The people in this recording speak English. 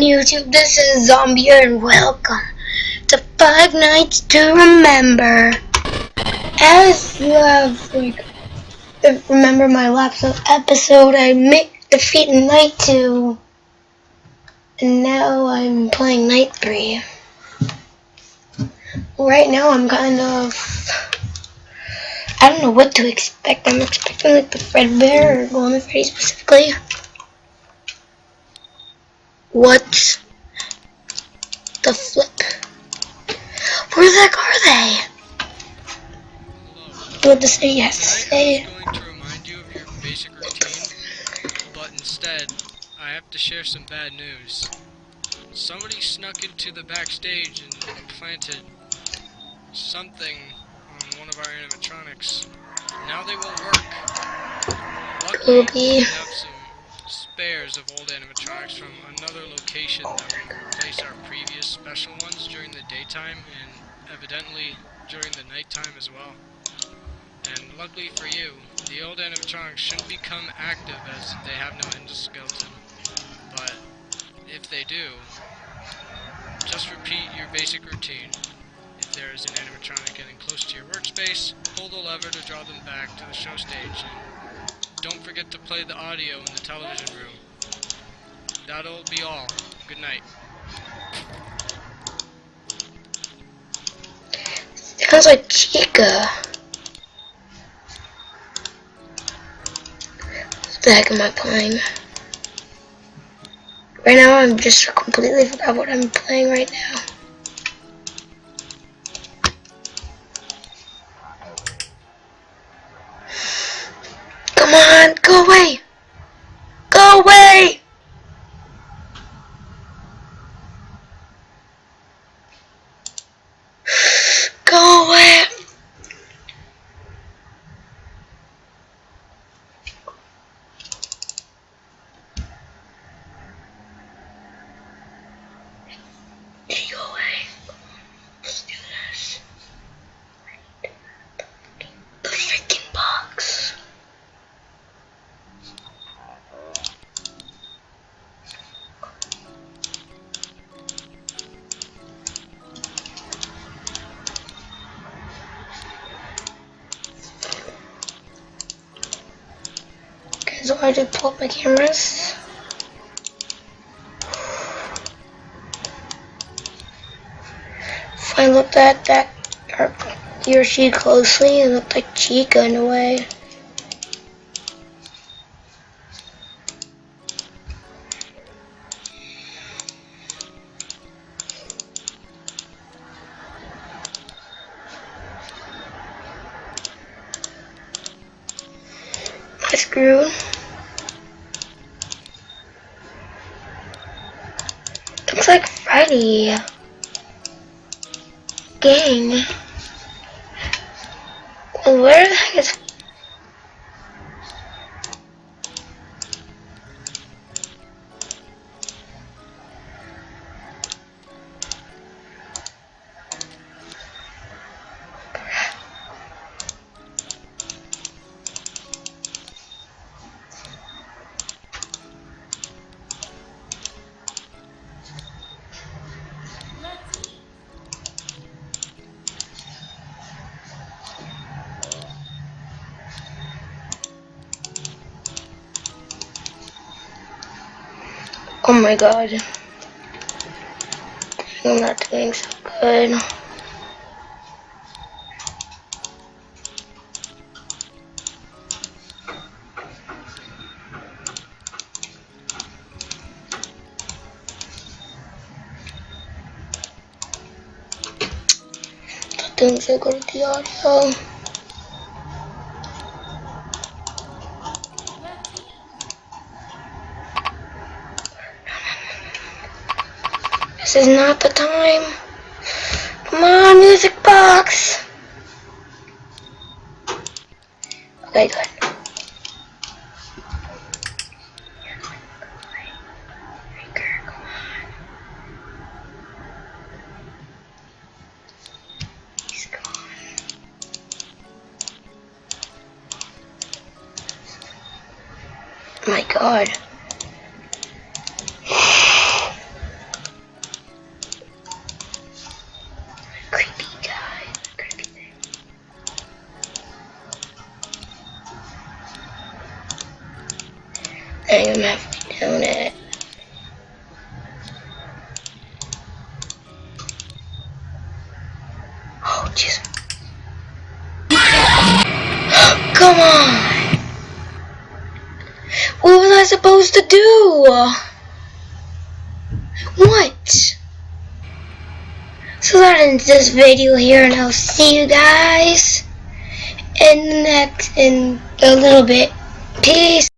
on YouTube? This is Zombie and welcome to Five Nights to Remember. As you have, like, remember my last episode, I defeated Night 2, and now I'm playing Night 3. Right now I'm kind of, I don't know what to expect. I'm expecting like the Fredbear or Golden Freddy specifically. What the flip? Where the heck are they? What the say yes say. To remind you of your basic routine, but instead, I have to share some bad news. Somebody snuck into the backstage and planted something on one of our animatronics. Now they won't work. Luckily, we of old animatronics from another location that will our previous special ones during the daytime and evidently during the nighttime as well. And luckily for you, the old animatronics shouldn't become active as they have no endoskeleton. But if they do, just repeat your basic routine. If there is an animatronic getting close to your workspace, pull the lever to draw them back to the show stage don't forget to play the audio in the television room. That'll be all. Good night. Sounds like Chica. What the heck am I playing? Right now I'm just completely forgot what I'm playing right now. Come on, go away! Go away! So I just pull up my cameras. If I looked at that he or she closely, it looked like Chica in a way. Screw. Looks like Freddy. Gang. Where the heck is Oh my god. I'm not doing so good. Doing so good with the audio. This is not the time. Come on, music box. Okay, good. my god. I'm gonna have to down it. Oh, jeez. Come on! What was I supposed to do? What? So that ends this video here, and I'll see you guys in the next in a little bit. Peace.